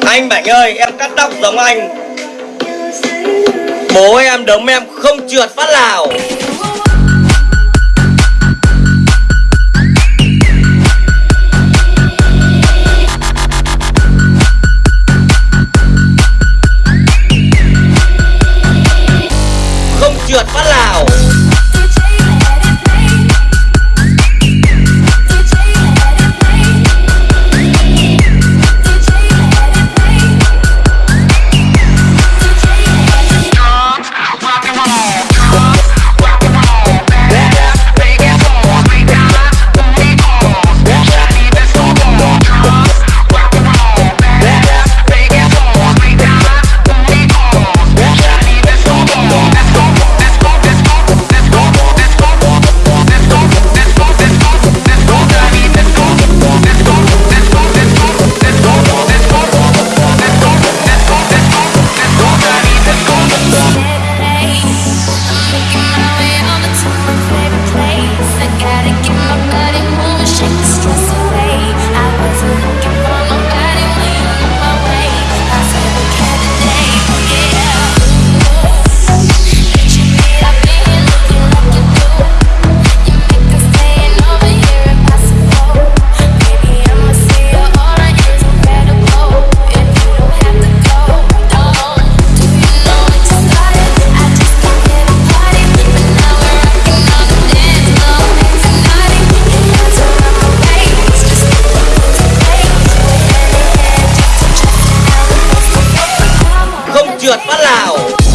Anh Bảnh ơi, em cắt tóc giống anh. Bố em đấm em không trượt phát nào. หยวดฝหล่ง